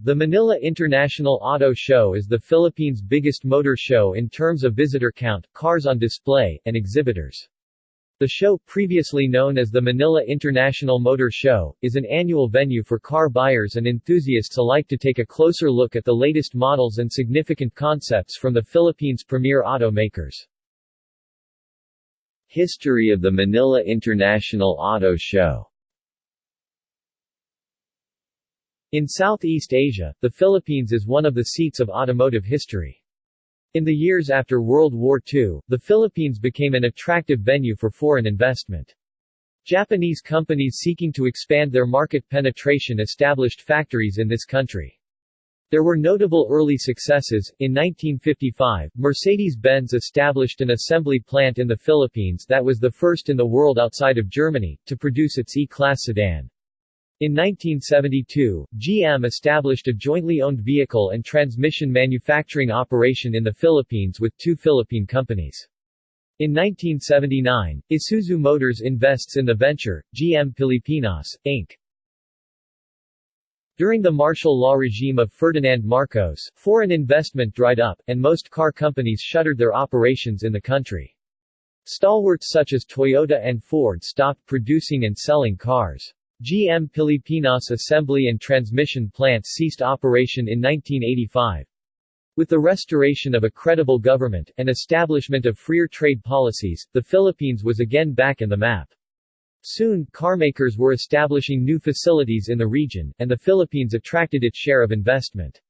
The Manila International Auto Show is the Philippines' biggest motor show in terms of visitor count, cars on display, and exhibitors. The show, previously known as the Manila International Motor Show, is an annual venue for car buyers and enthusiasts alike to take a closer look at the latest models and significant concepts from the Philippines' premier automakers. History of the Manila International Auto Show In Southeast Asia, the Philippines is one of the seats of automotive history. In the years after World War II, the Philippines became an attractive venue for foreign investment. Japanese companies seeking to expand their market penetration established factories in this country. There were notable early successes. In 1955, Mercedes-Benz established an assembly plant in the Philippines that was the first in the world outside of Germany, to produce its E-Class sedan. In 1972, GM established a jointly owned vehicle and transmission manufacturing operation in the Philippines with two Philippine companies. In 1979, Isuzu Motors invests in the venture, GM Pilipinas, Inc. During the martial law regime of Ferdinand Marcos, foreign investment dried up, and most car companies shuttered their operations in the country. Stalwarts such as Toyota and Ford stopped producing and selling cars. GM Pilipinas assembly and transmission plants ceased operation in 1985. With the restoration of a credible government, and establishment of freer trade policies, the Philippines was again back in the map. Soon, carmakers were establishing new facilities in the region, and the Philippines attracted its share of investment.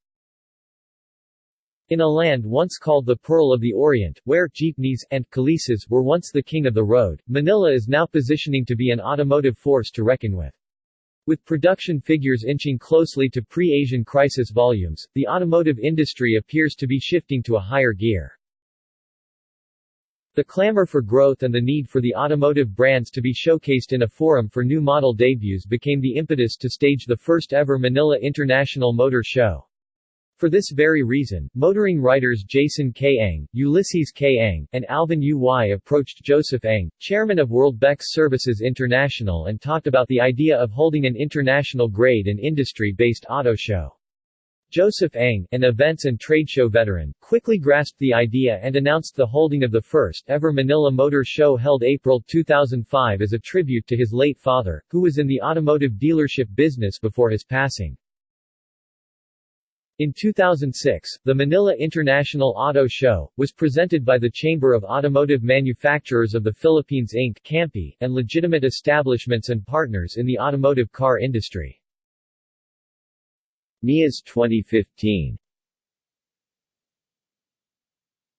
In a land once called the Pearl of the Orient, where jeepneys and kalesas were once the king of the road, Manila is now positioning to be an automotive force to reckon with. With production figures inching closely to pre-Asian crisis volumes, the automotive industry appears to be shifting to a higher gear. The clamor for growth and the need for the automotive brands to be showcased in a forum for new model debuts became the impetus to stage the first ever Manila International Motor Show. For this very reason, motoring writers Jason K. Ang, Ulysses K. Ang, and Alvin U. Y. approached Joseph Ang, chairman of World Worldbex Services International and talked about the idea of holding an international grade and industry-based auto show. Joseph Ang, an events and trade show veteran, quickly grasped the idea and announced the holding of the first ever Manila Motor Show held April 2005 as a tribute to his late father, who was in the automotive dealership business before his passing. In 2006, the Manila International Auto Show, was presented by the Chamber of Automotive Manufacturers of the Philippines Inc. CAMPI, and legitimate establishments and partners in the automotive car industry. MIAS 2015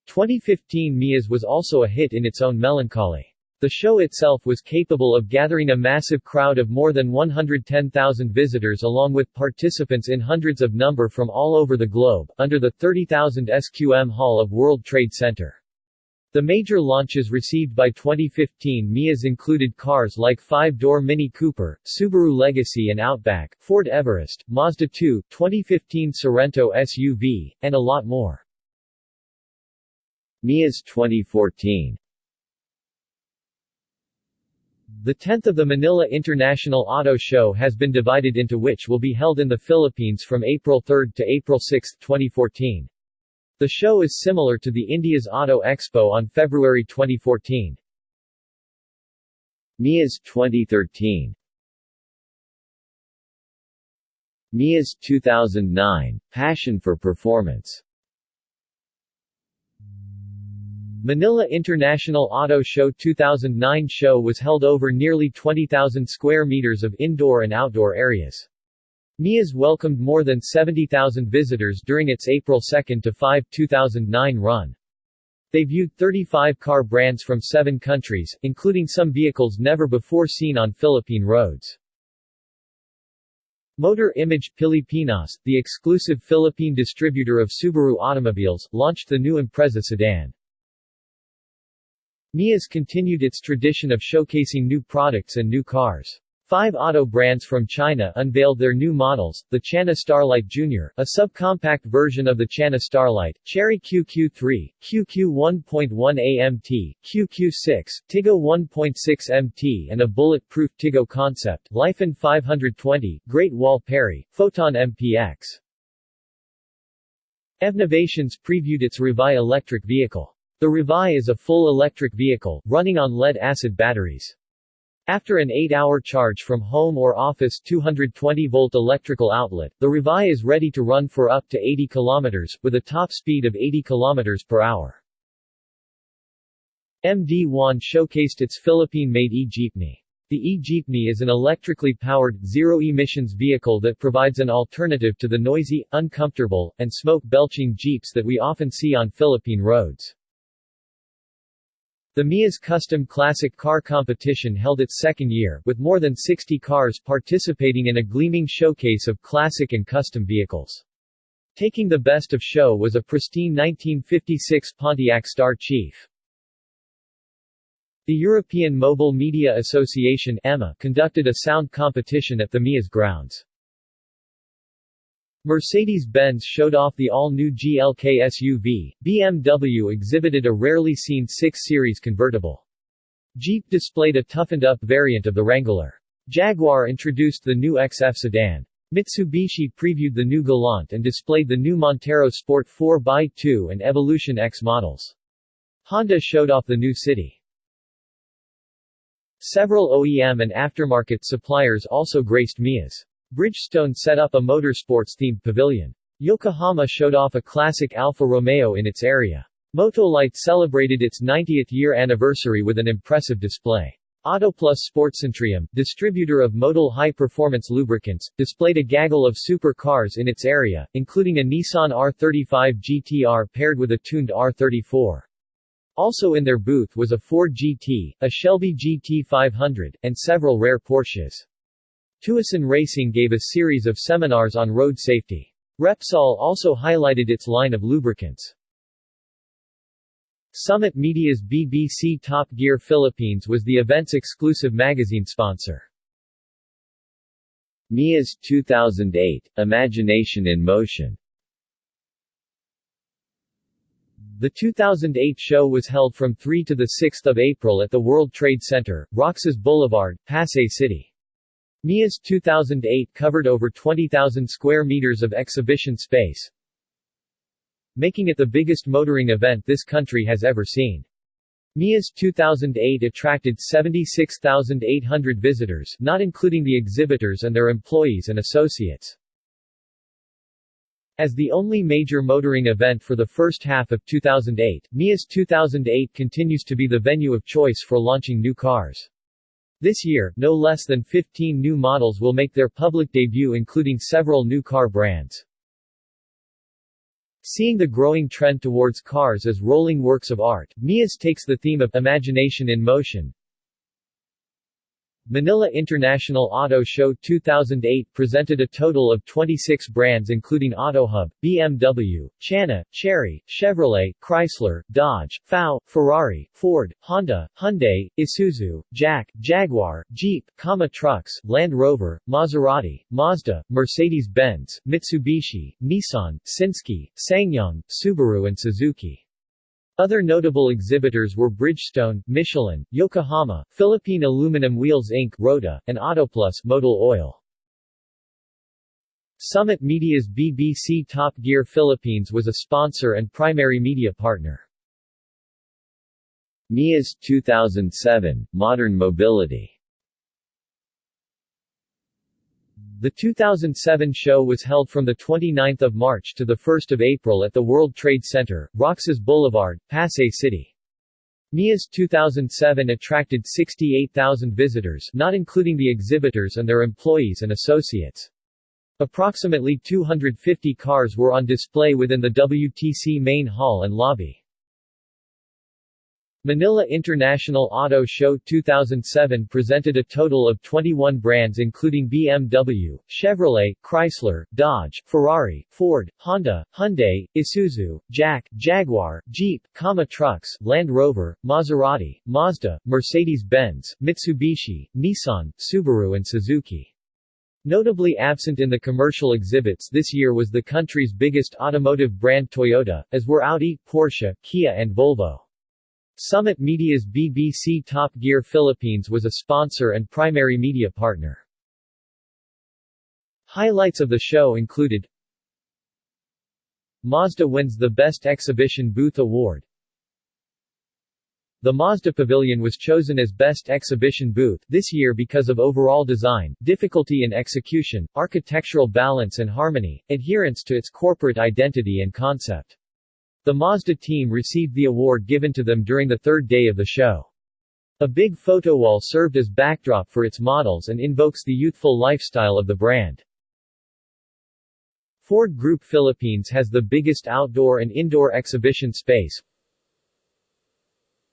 2015 MIAS was also a hit in its own melancholy. The show itself was capable of gathering a massive crowd of more than 110,000 visitors along with participants in hundreds of number from all over the globe, under the 30,000 SQM Hall of World Trade Center. The major launches received by 2015 MIAs included cars like 5-door Mini Cooper, Subaru Legacy and Outback, Ford Everest, Mazda 2, 2015 Sorento SUV, and a lot more. MIAs 2014 the 10th of the Manila International Auto Show has been divided into which will be held in the Philippines from April 3 to April 6, 2014. The show is similar to the India's Auto Expo on February 2014. MIAS 2013 MIAS 2009, Passion for Performance Manila International Auto Show 2009 show was held over nearly 20,000 square meters of indoor and outdoor areas. MIAS welcomed more than 70,000 visitors during its April 2 to 5, 2009 run. They viewed 35 car brands from seven countries, including some vehicles never before seen on Philippine roads. Motor Image Pilipinas, the exclusive Philippine distributor of Subaru automobiles, launched the new Impreza sedan. MIAS continued its tradition of showcasing new products and new cars. Five auto brands from China unveiled their new models, the Chana Starlight Jr., a subcompact version of the Chana Starlight, Chery QQ3, QQ 1.1 AMT, QQ6, Tiggo 1.6 MT and a bullet-proof Tiggo concept, Lifan 520, Great Wall Peri, Foton MPX. Evnovations previewed its Revai electric vehicle. The Revai is a full electric vehicle, running on lead-acid batteries. After an 8-hour charge from home or office 220-volt electrical outlet, the Revai is ready to run for up to 80 km, with a top speed of 80 km per hour. MD1 showcased its Philippine-made e-jeepney. The e-jeepney is an electrically powered, zero-emissions vehicle that provides an alternative to the noisy, uncomfortable, and smoke-belching jeeps that we often see on Philippine roads. The MIA's Custom Classic Car Competition held its second year, with more than 60 cars participating in a gleaming showcase of classic and custom vehicles. Taking the best of show was a pristine 1956 Pontiac Star Chief. The European Mobile Media Association EMA conducted a sound competition at the MIA's grounds. Mercedes-Benz showed off the all-new GLK SUV, BMW exhibited a rarely seen 6 Series convertible. Jeep displayed a toughened-up variant of the Wrangler. Jaguar introduced the new XF sedan. Mitsubishi previewed the new Galant and displayed the new Montero Sport 4x2 and Evolution X models. Honda showed off the new City. Several OEM and aftermarket suppliers also graced MIA's. Bridgestone set up a motorsports-themed pavilion. Yokohama showed off a classic Alfa Romeo in its area. Motolite celebrated its 90th year anniversary with an impressive display. Autoplus Sportcentrium, distributor of Motul high-performance lubricants, displayed a gaggle of supercars in its area, including a Nissan R35 GTR paired with a tuned R34. Also in their booth was a Ford GT, a Shelby GT500, and several rare Porsches. Tucson Racing gave a series of seminars on road safety. Repsol also highlighted its line of lubricants. Summit Media's BBC Top Gear Philippines was the event's exclusive magazine sponsor. MIA's 2008 Imagination in Motion The 2008 show was held from 3 to 6 April at the World Trade Center, Roxas Boulevard, Pasay City. MIA's 2008 covered over 20,000 square meters of exhibition space, making it the biggest motoring event this country has ever seen. MIA's 2008 attracted 76,800 visitors, not including the exhibitors and their employees and associates. As the only major motoring event for the first half of 2008, MIA's 2008 continues to be the venue of choice for launching new cars. This year, no less than 15 new models will make their public debut including several new car brands. Seeing the growing trend towards cars as rolling works of art, MIA's takes the theme of imagination in motion, Manila International Auto Show 2008 presented a total of 26 brands including AutoHub, BMW, Chana, Chery, Chevrolet, Chrysler, Dodge, FAW, Ferrari, Ford, Honda, Hyundai, Isuzu, JAC, Jaguar, Jeep, Kama Trucks, Land Rover, Maserati, Mazda, Mercedes-Benz, Mitsubishi, Nissan, Sinski, SsangYong, Subaru and Suzuki. Other notable exhibitors were Bridgestone, Michelin, Yokohama, Philippine Aluminum Wheels Inc. Rota, and Autoplus Motul Oil. Summit Media's BBC Top Gear Philippines was a sponsor and primary media partner. MIA's 2007 Modern Mobility The 2007 show was held from 29 March to 1 April at the World Trade Center, Roxas Boulevard, Pasay City. MIA's 2007 attracted 68,000 visitors not including the exhibitors and their employees and associates. Approximately 250 cars were on display within the WTC main hall and lobby. Manila International Auto Show 2007 presented a total of 21 brands including BMW, Chevrolet, Chrysler, Dodge, Ferrari, Ford, Honda, Hyundai, Isuzu, JAC, Jaguar, Jeep, Kama Trucks, Land Rover, Maserati, Mazda, Mercedes-Benz, Mitsubishi, Nissan, Subaru and Suzuki. Notably absent in the commercial exhibits this year was the country's biggest automotive brand Toyota, as were Audi, Porsche, Kia and Volvo. Summit Media's BBC Top Gear Philippines was a sponsor and primary media partner. Highlights of the show included Mazda wins the Best Exhibition Booth Award. The Mazda Pavilion was chosen as Best Exhibition Booth this year because of overall design, difficulty in execution, architectural balance and harmony, adherence to its corporate identity and concept. The Mazda team received the award given to them during the third day of the show. A big photo wall served as backdrop for its models and invokes the youthful lifestyle of the brand. Ford Group Philippines has the biggest outdoor and indoor exhibition space,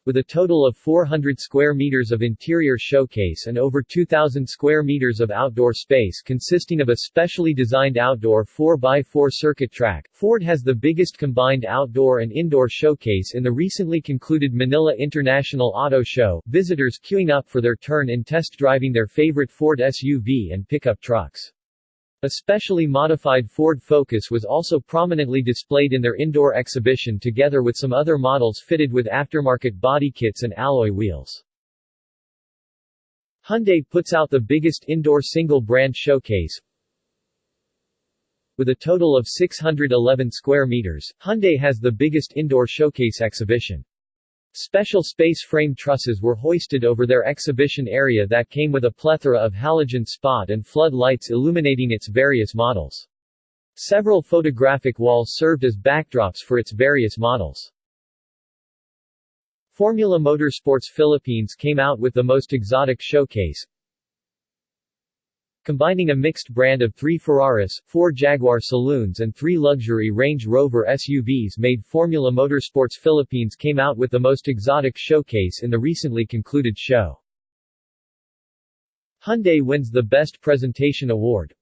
with a total of 400 square meters of interior showcase and over 2,000 square meters of outdoor space consisting of a specially designed outdoor 4x4 circuit track, Ford has the biggest combined outdoor and indoor showcase in the recently concluded Manila International Auto Show, visitors queuing up for their turn in test driving their favorite Ford SUV and pickup trucks. A specially modified Ford Focus was also prominently displayed in their indoor exhibition together with some other models fitted with aftermarket body kits and alloy wheels. Hyundai puts out the biggest indoor single-brand showcase, with a total of 611 square meters, Hyundai has the biggest indoor showcase exhibition. Special space frame trusses were hoisted over their exhibition area that came with a plethora of halogen spot and flood lights illuminating its various models. Several photographic walls served as backdrops for its various models. Formula Motorsports Philippines came out with the most exotic showcase, Combining a mixed brand of three Ferraris, four Jaguar saloons and three luxury Range Rover SUVs made Formula Motorsports Philippines came out with the most exotic showcase in the recently concluded show. Hyundai wins the Best Presentation Award,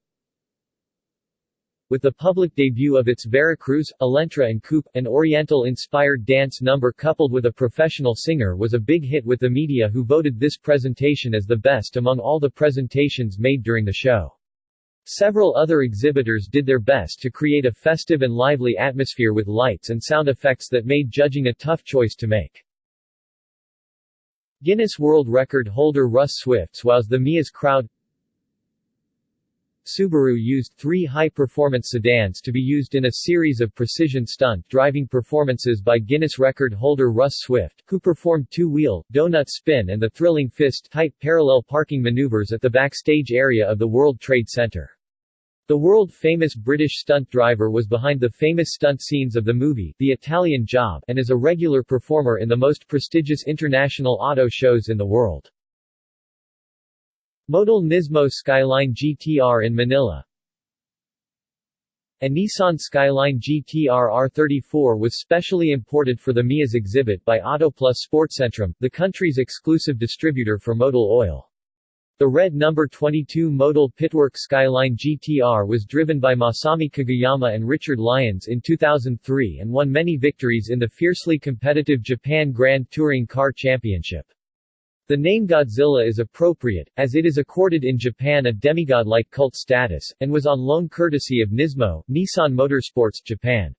with the public debut of its Veracruz, Elantra and Coupe, an Oriental-inspired dance number coupled with a professional singer was a big hit with the media who voted this presentation as the best among all the presentations made during the show. Several other exhibitors did their best to create a festive and lively atmosphere with lights and sound effects that made judging a tough choice to make. Guinness World Record holder Russ Swifts wows the MIA's crowd Subaru used three high-performance sedans to be used in a series of precision stunt driving performances by Guinness record holder Russ Swift, who performed two-wheel, donut spin and the thrilling fist-type parallel parking maneuvers at the backstage area of the World Trade Center. The world-famous British stunt driver was behind the famous stunt scenes of the movie, The Italian Job, and is a regular performer in the most prestigious international auto shows in the world. Model Nismo Skyline GTR in Manila A Nissan Skyline GTR R34 was specially imported for the MIA's exhibit by Autoplus Sportcentrum, the country's exclusive distributor for Motul Oil. The red number 22 Motul Pitwork Skyline GTR was driven by Masami Kageyama and Richard Lyons in 2003 and won many victories in the fiercely competitive Japan Grand Touring Car Championship. The name Godzilla is appropriate, as it is accorded in Japan a demigod-like cult status, and was on loan courtesy of Nismo, Nissan Motorsports, Japan.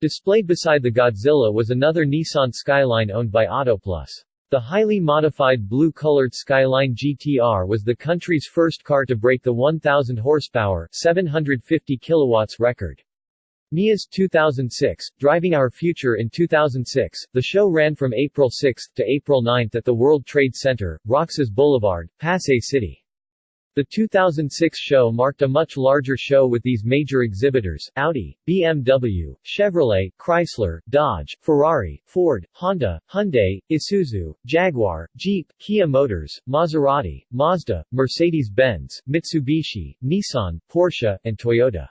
Displayed beside the Godzilla was another Nissan Skyline owned by Autoplus. The highly modified blue-colored Skyline GTR was the country's first car to break the 1,000 horsepower 750 kilowatts record. MIA's 2006, Driving Our Future in 2006, the show ran from April 6 to April 9 at the World Trade Center, Roxas Boulevard, Pasay City. The 2006 show marked a much larger show with these major exhibitors, Audi, BMW, Chevrolet, Chrysler, Dodge, Ferrari, Ford, Honda, Hyundai, Isuzu, Jaguar, Jeep, Kia Motors, Maserati, Mazda, Mercedes-Benz, Mitsubishi, Nissan, Porsche, and Toyota.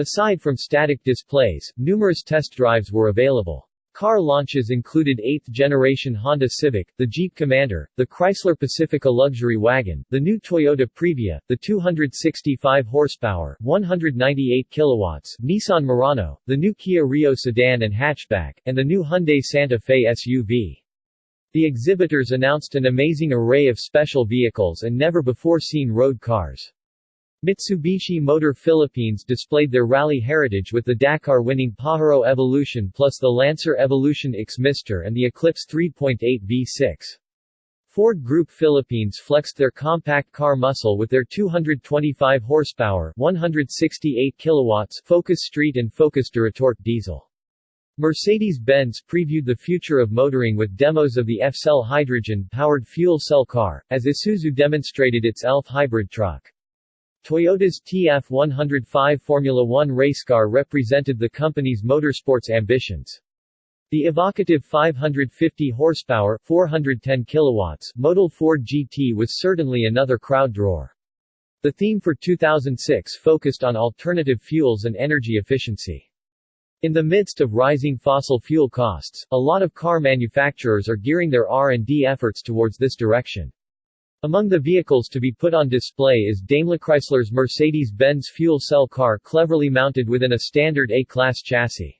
Aside from static displays, numerous test drives were available. Car launches included 8th-generation Honda Civic, the Jeep Commander, the Chrysler Pacifica luxury wagon, the new Toyota Previa, the 265 horsepower, 198 kilowatts Nissan Murano, the new Kia Rio sedan and hatchback, and the new Hyundai Santa Fe SUV. The exhibitors announced an amazing array of special vehicles and never-before-seen road cars. Mitsubishi Motor Philippines displayed their rally heritage with the Dakar-winning Pajero Evolution plus the Lancer Evolution X Mister and the Eclipse 3.8 V6. Ford Group Philippines flexed their compact car muscle with their 225 horsepower 168 kilowatts Focus Street and Focus Duratorq diesel. Mercedes-Benz previewed the future of motoring with demos of the F-Cell hydrogen-powered fuel cell car, as Isuzu demonstrated its ELF hybrid truck. Toyota's TF105 Formula One race car represented the company's motorsports ambitions. The evocative 550 horsepower 410 kilowatts model Ford GT was certainly another crowd drawer. The theme for 2006 focused on alternative fuels and energy efficiency. In the midst of rising fossil fuel costs, a lot of car manufacturers are gearing their R&D efforts towards this direction. Among the vehicles to be put on display is Daimler Chrysler's Mercedes-Benz fuel cell car cleverly mounted within a standard A-class chassis.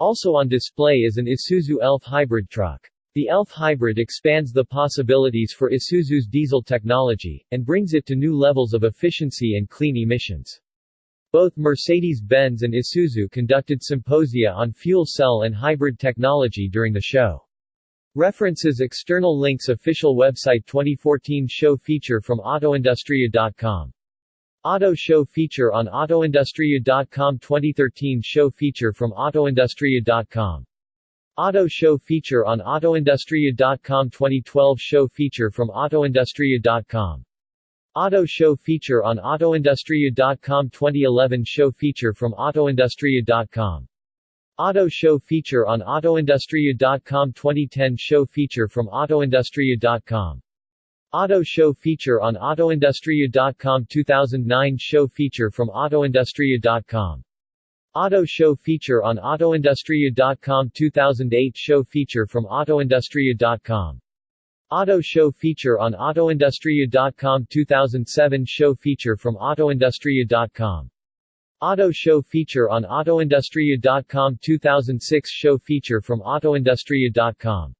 Also on display is an Isuzu Elf hybrid truck. The Elf hybrid expands the possibilities for Isuzu's diesel technology, and brings it to new levels of efficiency and clean emissions. Both Mercedes-Benz and Isuzu conducted symposia on fuel cell and hybrid technology during the show. References External links Official website 2014 show feature from AutoIndustria.com Auto Show feature on AutoIndustria.com 2013 show feature from AutoIndustria.com Auto Show feature on AutoIndustria.com 2012 show feature from AutoIndustria.com Auto Show feature on AutoIndustria.com 2011 show feature from AutoIndustria.com Auto Show feature on AutoIndustria.com 2010 show feature from AutoIndustria.com Auto Show feature on AutoIndustria.com 2009 show feature from AutoIndustria.com Auto Show feature on AutoIndustria.com 2008 show feature from AutoIndustria.com Auto Show feature on AutoIndustria.com 2007 show feature from AutoIndustria.com Auto Show feature on AutoIndustria.com 2006 show feature from AutoIndustria.com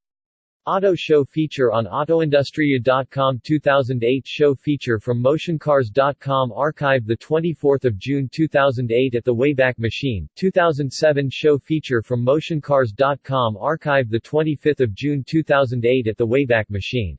Auto Show feature on AutoIndustria.com 2008 show feature from MotionCars.com archive 24 June 2008 at the Wayback Machine, 2007 show feature from MotionCars.com archive 25 June 2008 at the Wayback Machine